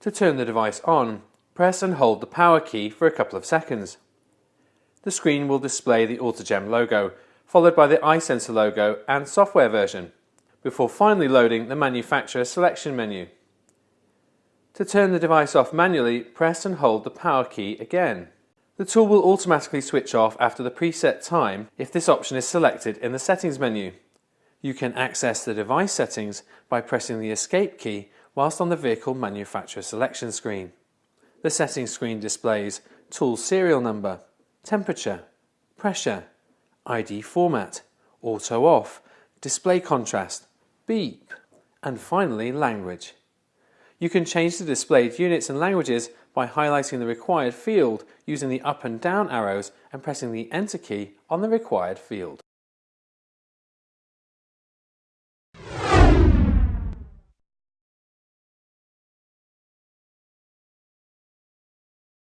To turn the device on, press and hold the power key for a couple of seconds. The screen will display the AutoGem logo, followed by the iSensor logo and software version, before finally loading the manufacturer selection menu. To turn the device off manually, press and hold the power key again. The tool will automatically switch off after the preset time if this option is selected in the settings menu. You can access the device settings by pressing the escape key whilst on the vehicle manufacturer selection screen. The settings screen displays tool serial number, temperature, pressure, ID format, auto off, display contrast, beep, and finally language. You can change the displayed units and languages by highlighting the required field using the up and down arrows and pressing the enter key on the required field.